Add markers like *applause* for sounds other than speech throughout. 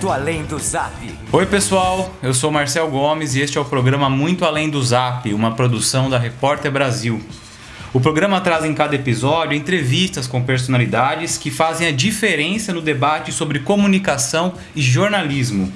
Muito Além do Zap. Oi, pessoal, eu sou Marcel Gomes e este é o programa Muito Além do Zap, uma produção da Repórter Brasil. O programa traz em cada episódio entrevistas com personalidades que fazem a diferença no debate sobre comunicação e jornalismo.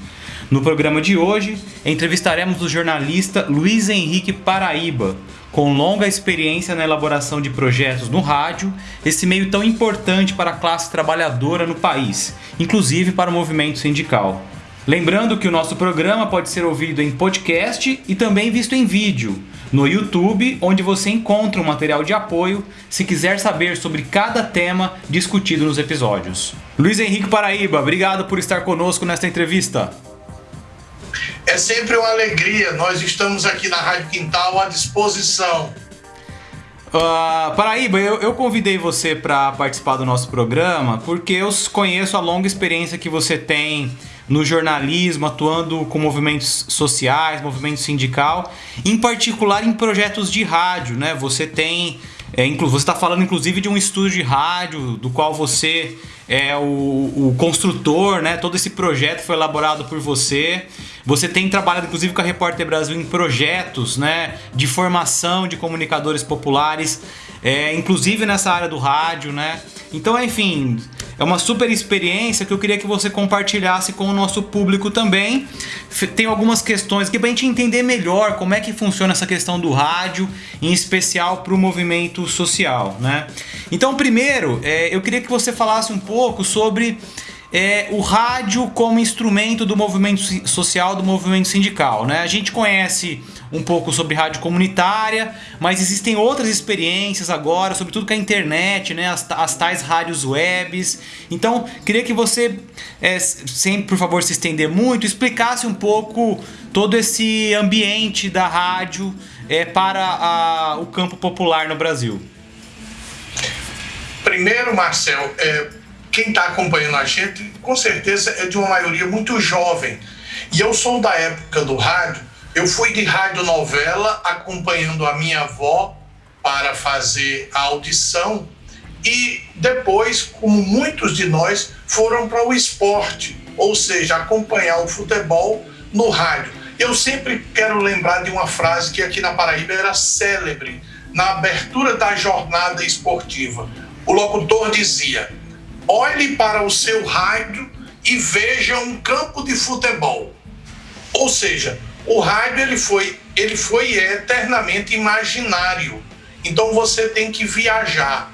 No programa de hoje, entrevistaremos o jornalista Luiz Henrique Paraíba, com longa experiência na elaboração de projetos no rádio, esse meio tão importante para a classe trabalhadora no país, inclusive para o movimento sindical. Lembrando que o nosso programa pode ser ouvido em podcast e também visto em vídeo no YouTube, onde você encontra um material de apoio se quiser saber sobre cada tema discutido nos episódios. Luiz Henrique Paraíba, obrigado por estar conosco nesta entrevista. É sempre uma alegria. Nós estamos aqui na Rádio Quintal à disposição. Uh, Paraíba, eu, eu convidei você para participar do nosso programa porque eu conheço a longa experiência que você tem no jornalismo, atuando com movimentos sociais, movimento sindical, em particular em projetos de rádio, né? Você tem, é, você está falando inclusive de um estúdio de rádio do qual você é o, o construtor, né? Todo esse projeto foi elaborado por você. Você tem trabalhado inclusive com a Repórter Brasil em projetos, né? De formação de comunicadores populares, é, inclusive nessa área do rádio, né? Então, enfim, é uma super experiência que eu queria que você compartilhasse com o nosso público também. Tem algumas questões aqui para a gente entender melhor como é que funciona essa questão do rádio, em especial para o movimento social, né? Então, primeiro, é, eu queria que você falasse um pouco sobre é, o rádio como instrumento do movimento social, do movimento sindical. Né? A gente conhece um pouco sobre rádio comunitária, mas existem outras experiências agora, sobretudo com a internet, né? as, as tais rádios webs. Então, queria que você, é, por favor se estender muito, explicasse um pouco todo esse ambiente da rádio é, para a, o campo popular no Brasil. Primeiro, Marcel, é quem está acompanhando a gente, com certeza é de uma maioria muito jovem. E eu sou da época do rádio, eu fui de rádio novela acompanhando a minha avó para fazer a audição e depois, como muitos de nós, foram para o esporte, ou seja, acompanhar o futebol no rádio. Eu sempre quero lembrar de uma frase que aqui na Paraíba era célebre, na abertura da jornada esportiva. O locutor dizia: olhe para o seu rádio e veja um campo de futebol. Ou seja, o rádio ele foi, ele foi eternamente imaginário. Então você tem que viajar.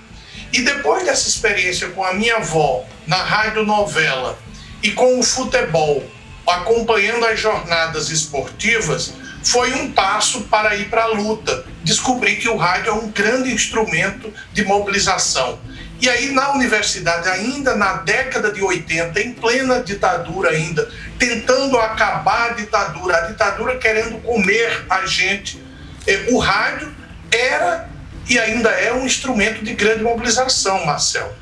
E depois dessa experiência com a minha avó na rádio novela e com o futebol, acompanhando as jornadas esportivas, foi um passo para ir para a luta. Descobri que o rádio é um grande instrumento de mobilização. E aí na universidade, ainda na década de 80, em plena ditadura ainda, tentando acabar a ditadura, a ditadura querendo comer a gente, eh, o rádio era e ainda é um instrumento de grande mobilização, Marcel.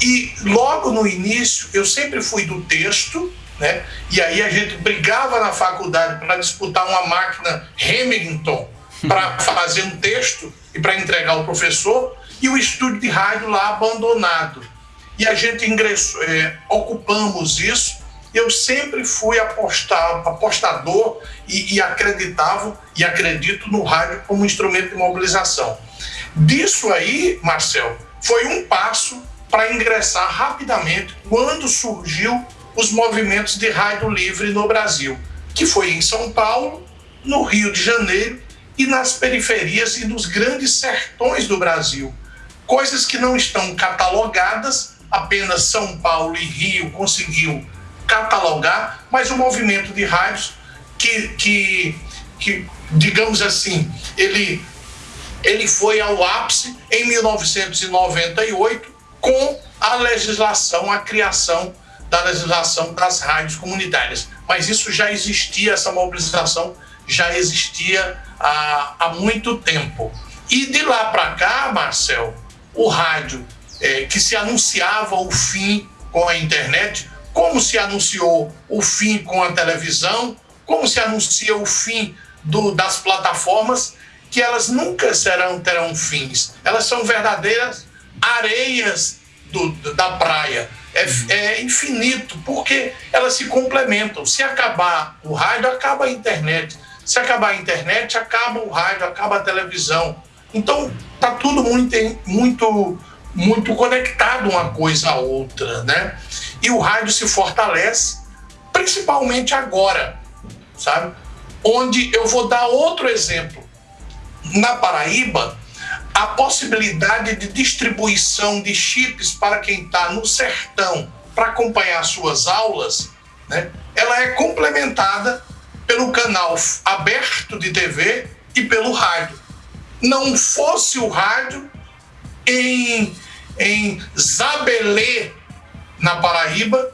E logo no início, eu sempre fui do texto, né? E aí a gente brigava na faculdade para disputar uma máquina Remington para fazer um texto e para entregar ao professor e o estúdio de rádio lá abandonado. E a gente ingressou, é, ocupamos isso. Eu sempre fui apostar, apostador e, e acreditava e acredito no rádio como instrumento de mobilização. Disso aí, Marcel, foi um passo para ingressar rapidamente quando surgiu os movimentos de rádio livre no Brasil, que foi em São Paulo, no Rio de Janeiro e nas periferias e nos grandes sertões do Brasil coisas que não estão catalogadas, apenas São Paulo e Rio conseguiu catalogar, mas o movimento de rádios que, que, que digamos assim, ele, ele foi ao ápice em 1998 com a legislação, a criação da legislação das rádios comunitárias. Mas isso já existia, essa mobilização já existia há, há muito tempo. E de lá para cá, Marcel, o rádio é, que se anunciava o fim com a internet, como se anunciou o fim com a televisão, como se anuncia o fim do, das plataformas, que elas nunca serão terão fins. Elas são verdadeiras areias do, da praia. é, é infinito, porque elas se complementam. Se acabar o rádio, acaba a internet. Se acabar a internet, acaba o rádio, acaba a televisão. Então, tá tudo muito, muito, muito conectado uma coisa à outra, né? E o rádio se fortalece, principalmente agora, sabe? Onde eu vou dar outro exemplo. Na Paraíba, a possibilidade de distribuição de chips para quem está no sertão para acompanhar suas aulas, né, ela é complementada pelo canal aberto de TV e pelo rádio. Não fosse o rádio em, em Zabelê, na Paraíba,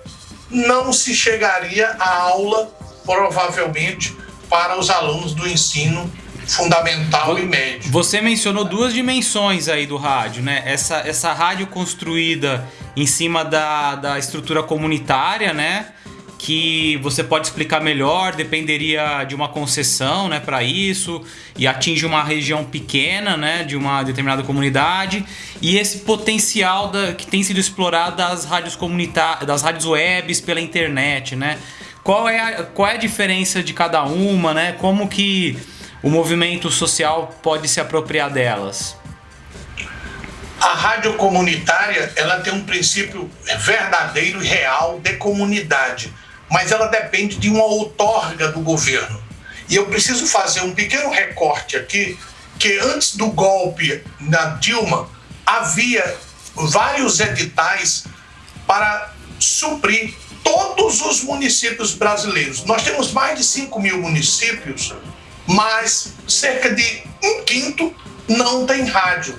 não se chegaria à aula, provavelmente, para os alunos do ensino fundamental e médio. Você mencionou duas dimensões aí do rádio, né? Essa, essa rádio construída em cima da, da estrutura comunitária, né? Que você pode explicar melhor, dependeria de uma concessão, né, para isso, e atinge uma região pequena, né, de uma determinada comunidade, e esse potencial da, que tem sido explorado das rádios comunitárias, das rádios webs pela internet, né? Qual é a, qual é a diferença de cada uma, né? Como que o movimento social pode se apropriar delas? A rádio comunitária ela tem um princípio verdadeiro e real de comunidade, mas ela depende de uma outorga do governo. E eu preciso fazer um pequeno recorte aqui, que antes do golpe na Dilma, havia vários editais para suprir todos os municípios brasileiros. Nós temos mais de 5 mil municípios mas cerca de um quinto não tem rádio.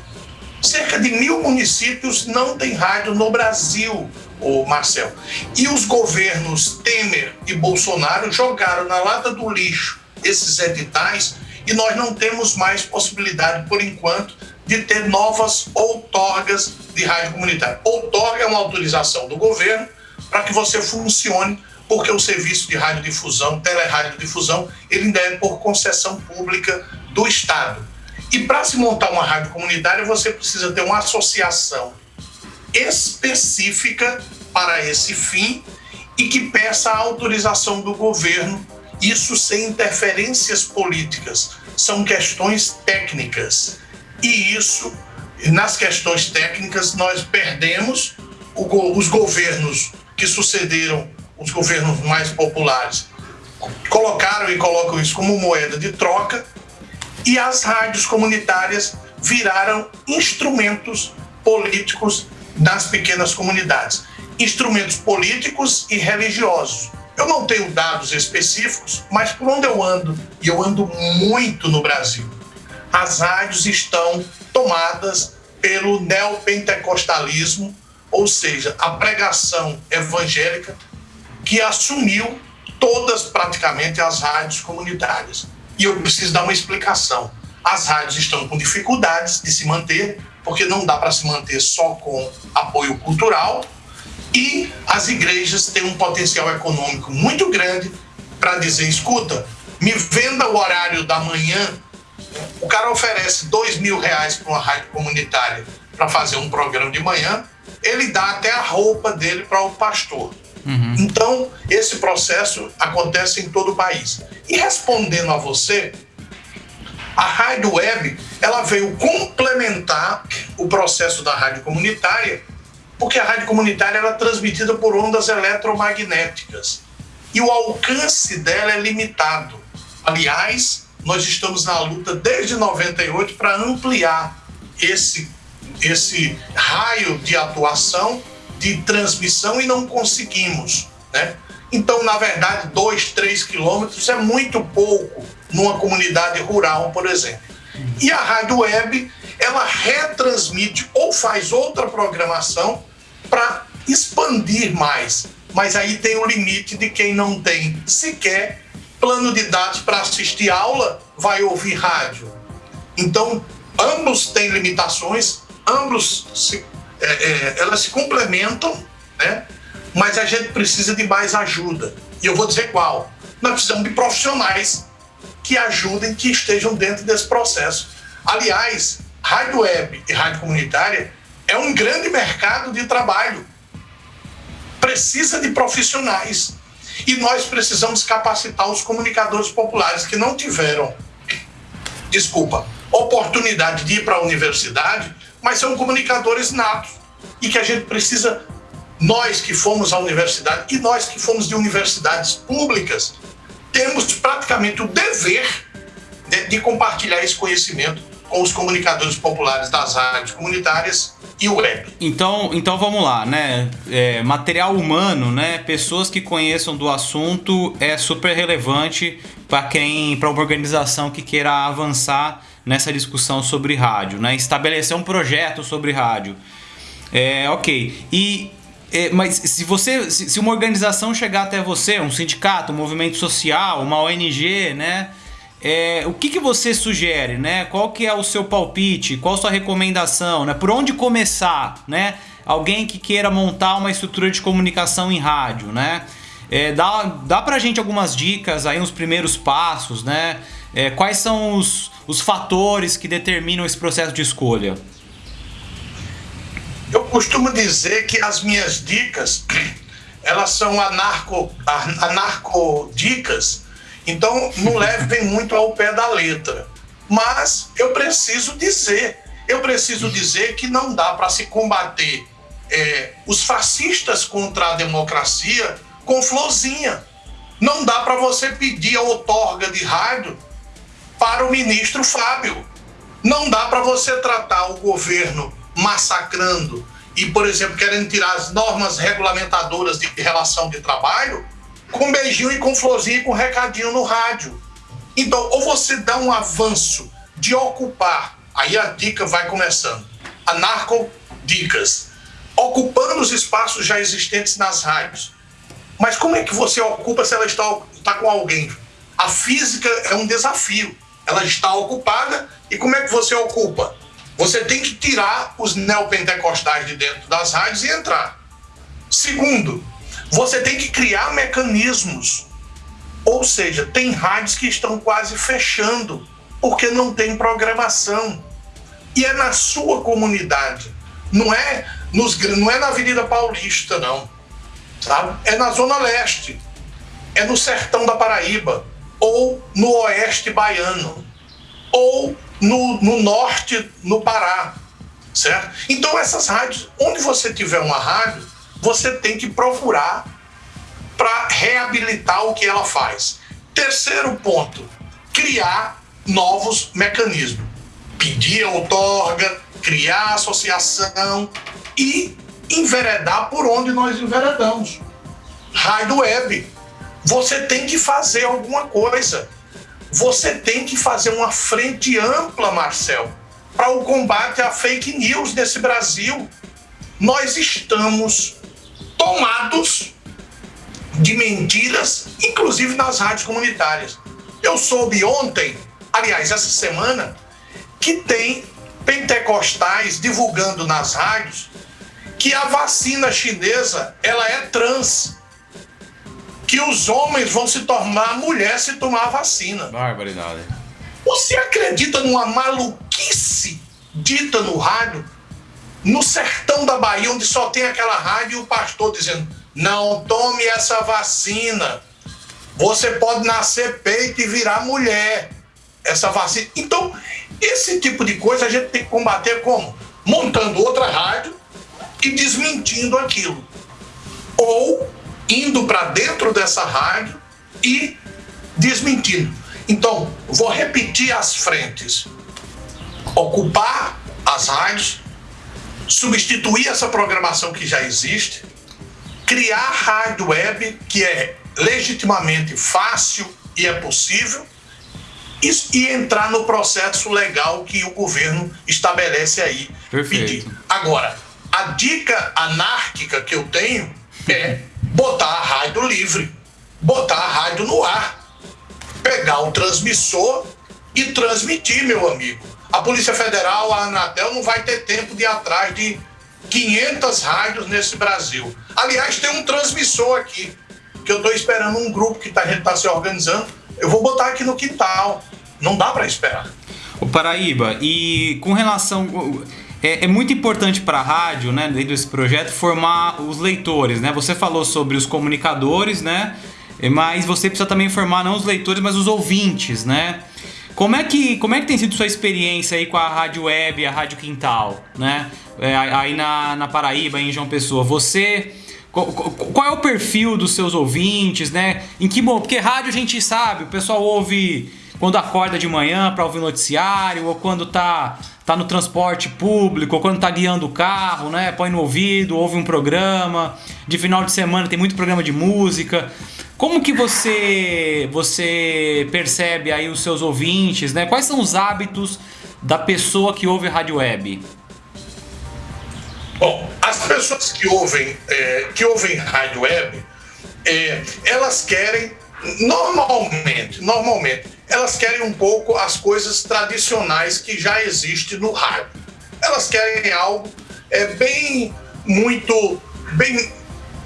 Cerca de mil municípios não tem rádio no Brasil, o Marcel. E os governos Temer e Bolsonaro jogaram na lata do lixo esses editais e nós não temos mais possibilidade, por enquanto, de ter novas outorgas de rádio comunitária. Outorga é uma autorização do governo para que você funcione porque o serviço de radiodifusão, teleradiodifusão, ele ainda é por concessão pública do Estado. E para se montar uma rádio comunitária, você precisa ter uma associação específica para esse fim e que peça a autorização do governo, isso sem interferências políticas. São questões técnicas. E isso, nas questões técnicas, nós perdemos os governos que sucederam os governos mais populares colocaram e colocam isso como moeda de troca e as rádios comunitárias viraram instrumentos políticos das pequenas comunidades, instrumentos políticos e religiosos. Eu não tenho dados específicos, mas por onde eu ando, e eu ando muito no Brasil, as rádios estão tomadas pelo neopentecostalismo, ou seja, a pregação evangélica que assumiu todas praticamente as rádios comunitárias. E eu preciso dar uma explicação. As rádios estão com dificuldades de se manter, porque não dá para se manter só com apoio cultural, e as igrejas têm um potencial econômico muito grande para dizer: escuta, me venda o horário da manhã. O cara oferece dois mil reais para uma rádio comunitária para fazer um programa de manhã, ele dá até a roupa dele para o pastor. Uhum. Então, esse processo acontece em todo o país. E respondendo a você, a rádio web ela veio complementar o processo da rádio comunitária, porque a rádio comunitária era transmitida por ondas eletromagnéticas e o alcance dela é limitado. Aliás, nós estamos na luta desde 98 para ampliar esse esse raio de atuação de transmissão e não conseguimos, né? Então, na verdade, dois, três quilômetros é muito pouco numa comunidade rural, por exemplo. E a rádio web, ela retransmite ou faz outra programação para expandir mais. Mas aí tem o limite de quem não tem sequer plano de dados para assistir aula, vai ouvir rádio. Então, ambos têm limitações, ambos se é, é, elas se complementam, né? mas a gente precisa de mais ajuda. E eu vou dizer qual. Nós precisamos de profissionais que ajudem, que estejam dentro desse processo. Aliás, rádio web e rádio comunitária é um grande mercado de trabalho. precisa de profissionais. E nós precisamos capacitar os comunicadores populares que não tiveram, desculpa, oportunidade de ir para a universidade, mas são comunicadores natos. E que a gente precisa, nós que fomos à universidade e nós que fomos de universidades públicas, temos praticamente o dever de, de compartilhar esse conhecimento com os comunicadores populares das rádios comunitárias e web. Então, então vamos lá, né? É, material humano, né? Pessoas que conheçam do assunto é super relevante para quem, para uma organização que queira avançar nessa discussão sobre rádio, né? Estabelecer um projeto sobre rádio. É, ok. E é, mas se você, se, uma organização chegar até você, um sindicato, um movimento social, uma ONG, né? É, o que, que você sugere, né? Qual que é o seu palpite? Qual a sua recomendação, né? Por onde começar, né? Alguém que queira montar uma estrutura de comunicação em rádio, né? É, dá, dá pra gente algumas dicas aí, uns primeiros passos, né? É, quais são os, os fatores que determinam esse processo de escolha? Costumo dizer que as minhas dicas, *clears throat* elas são anarco, anarco dicas, então, não *laughs* levem muito ao pé da letra. Mas eu preciso dizer, eu preciso dizer que não dá para se combater é, os fascistas contra a democracia com florzinha. Não dá para você pedir a outorga de rádio para o ministro Fábio. Não dá para você tratar o governo massacrando e, por exemplo, querendo tirar as normas regulamentadoras de relação de trabalho com beijinho e com florzinha e com recadinho no rádio. Então, ou você dá um avanço de ocupar, aí a dica vai começando. Anarco dicas. Ocupando os espaços já existentes nas rádios. Mas como é que você ocupa se ela está, está com alguém? A física é um desafio. Ela está ocupada e como é que você ocupa? Você tem que tirar os neopentecostais de dentro das rádios e entrar. Segundo, você tem que criar mecanismos. Ou seja, tem rádios que estão quase fechando porque não tem programação. E é na sua comunidade. Não é, nos, não é na Avenida Paulista, não. Sabe? É na Zona Leste. É no sertão da Paraíba. Ou no oeste baiano. Ou no, no norte, no Pará. Certo? Então, essas rádios, onde você tiver uma rádio, você tem que procurar para reabilitar o que ela faz. Terceiro ponto, criar novos mecanismos. Pedir outorga, criar associação e enveredar por onde nós enveredamos. Rádio web. Você tem que fazer alguma coisa. Você tem que fazer uma frente ampla, Marcel, para o combate à fake news nesse Brasil. Nós estamos tomados de mentiras, inclusive nas rádios comunitárias. Eu soube ontem, aliás, essa semana, que tem pentecostais divulgando nas rádios que a vacina chinesa ela é trans. Que os homens vão se tornar mulher se tomar a vacina. Barbaridade. Você acredita numa maluquice dita no rádio no sertão da Bahia, onde só tem aquela rádio e o pastor dizendo: não tome essa vacina. Você pode nascer peito e virar mulher. Essa vacina. Então, esse tipo de coisa a gente tem que combater como? Montando outra rádio e desmentindo aquilo. Ou indo para dentro dessa rádio e desmentindo. Então, vou repetir as frentes. Ocupar as rádios, substituir essa programação que já existe, criar rádio web, que é legitimamente fácil e é possível, e, e entrar no processo legal que o governo estabelece aí. Perfeito. Pedir. Agora, a dica anárquica que eu tenho é botar a rádio livre, botar a rádio no ar, pegar o transmissor e transmitir, meu amigo. A Polícia Federal, a Anatel, não vai ter tempo de ir atrás de 500 rádios nesse Brasil. Aliás, tem um transmissor aqui, que eu estou esperando um grupo que tá, a gente está se organizando. Eu vou botar aqui no quintal. Não dá para esperar. O Paraíba, e com relação. É, é muito importante para a rádio, né, dentro desse projeto, formar os leitores, né? Você falou sobre os comunicadores, né? Mas você precisa também formar não os leitores, mas os ouvintes, né? Como é que, como é que tem sido sua experiência aí com a Rádio Web, a Rádio Quintal, né? É, aí na, na Paraíba, em João Pessoa. Você qual é o perfil dos seus ouvintes, né? Em que porque rádio a gente sabe, o pessoal ouve quando acorda de manhã para ouvir noticiário, ou quando tá, tá no transporte público, ou quando tá guiando o carro, né? Põe no ouvido, ouve um programa. De final de semana tem muito programa de música. Como que você você percebe aí os seus ouvintes, né? Quais são os hábitos da pessoa que ouve rádio web? Bom, as pessoas que ouvem, é, que ouvem rádio web, é, elas querem, normalmente, normalmente, elas querem um pouco as coisas tradicionais que já existem no rádio. Elas querem algo é, bem, muito, bem,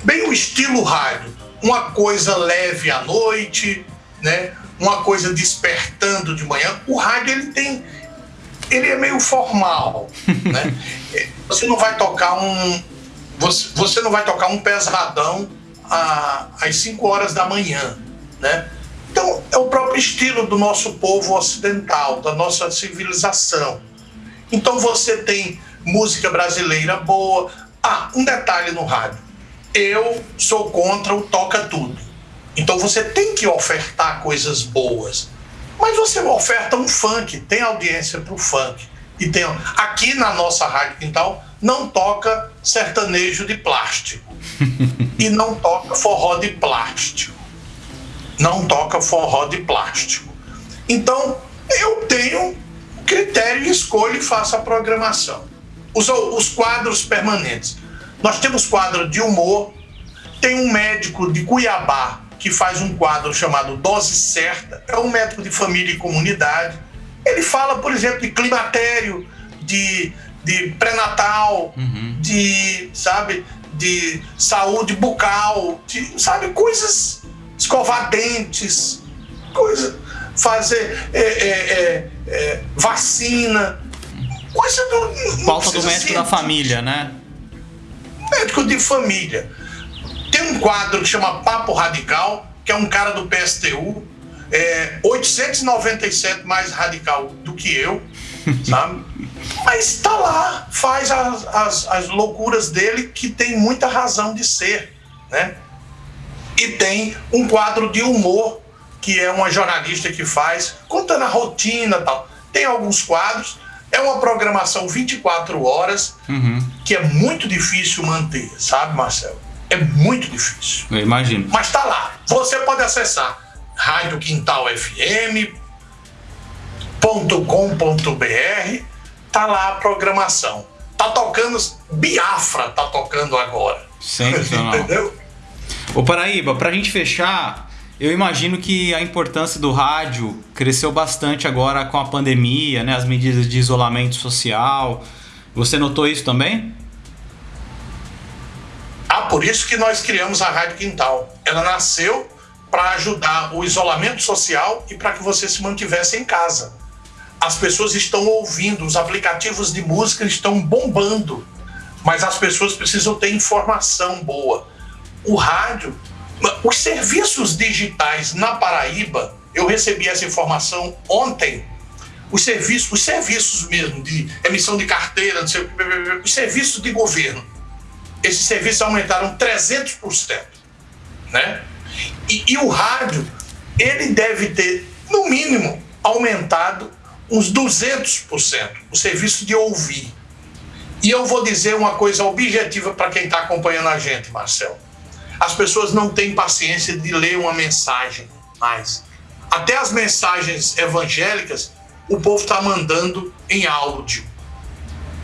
bem o estilo rádio. Uma coisa leve à noite, né? uma coisa despertando de manhã. O rádio ele tem, ele é meio formal, *laughs* né? Você não vai tocar um você, você não vai tocar um pesadão a, às 5 horas da manhã, né? Então, é o próprio estilo do nosso povo ocidental, da nossa civilização. Então, você tem música brasileira boa. Ah, um detalhe no rádio. Eu sou contra o toca tudo. Então, você tem que ofertar coisas boas. Mas você oferta um funk, tem audiência para o funk. E tem, aqui na nossa Rádio Quintal não toca sertanejo de plástico. *laughs* e não toca forró de plástico. Não toca forró de plástico. Então, eu tenho critério, escolho e faço a programação. Os, os quadros permanentes. Nós temos quadro de humor, tem um médico de Cuiabá que faz um quadro chamado Dose Certa, é um médico de família e comunidade. Ele fala, por exemplo, de climatério, de, de pré-natal, uhum. de, sabe, de saúde bucal, de, sabe, coisas, escovar dentes, coisa, fazer é, é, é, é vacina, coisa do. Falta do médico da família, né? Médico de família. Tem um quadro que chama Papo Radical, que é um cara do PSTU, é 897 mais radical do que eu, *laughs* sabe? Mas tá lá, faz as, as, as loucuras dele que tem muita razão de ser, né? E tem um quadro de humor que é uma jornalista que faz, contando a rotina tal. Tem alguns quadros, é uma programação 24 horas, uhum. que é muito difícil manter, sabe, Marcelo? É muito difícil. Eu imagino. Mas tá lá. Você pode acessar Rádio Quintal FM.com.br, tá lá a programação. Tá tocando Biafra, tá tocando agora. Sensacional. *laughs* Entendeu? Ô Paraíba, pra gente fechar, eu imagino que a importância do rádio cresceu bastante agora com a pandemia, né? As medidas de isolamento social. Você notou isso também? Ah, por isso que nós criamos a Rádio Quintal. Ela nasceu para ajudar o isolamento social e para que você se mantivesse em casa. As pessoas estão ouvindo, os aplicativos de música estão bombando, mas as pessoas precisam ter informação boa. O rádio, os serviços digitais na Paraíba, eu recebi essa informação ontem. Os serviços, os serviços mesmo de emissão de carteira, os serviços de governo, esses serviços aumentaram 300%, né? E, e o rádio, ele deve ter, no mínimo, aumentado uns 200% o serviço de ouvir. E eu vou dizer uma coisa objetiva para quem está acompanhando a gente, Marcel. As pessoas não têm paciência de ler uma mensagem mais. Até as mensagens evangélicas, o povo está mandando em áudio.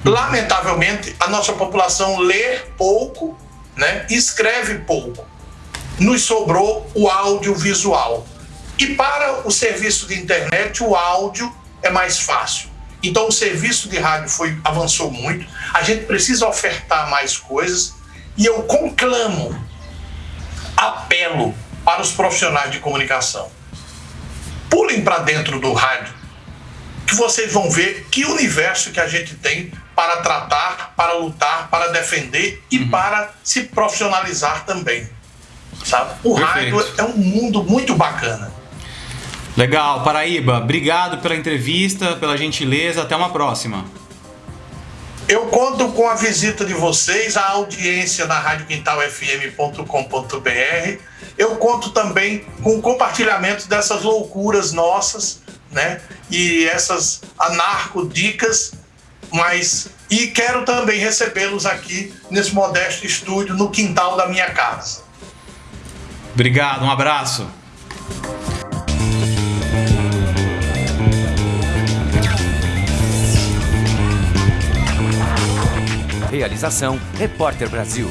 Lamentavelmente, a nossa população lê pouco, né? escreve pouco nos sobrou o audiovisual. E para o serviço de internet, o áudio é mais fácil. Então o serviço de rádio foi avançou muito. A gente precisa ofertar mais coisas e eu conclamo, apelo para os profissionais de comunicação. Pulem para dentro do rádio, que vocês vão ver que universo que a gente tem para tratar, para lutar, para defender e uhum. para se profissionalizar também. Sabe? O Perfeito. rádio é um mundo muito bacana. Legal, Paraíba, obrigado pela entrevista, pela gentileza, até uma próxima. Eu conto com a visita de vocês, a audiência na radioquintalfm.com.br. Eu conto também com o compartilhamento dessas loucuras nossas, né? E essas anarco-dicas, mas e quero também recebê-los aqui nesse modesto estúdio no quintal da minha casa. Obrigado, um abraço. Realização Repórter Brasil.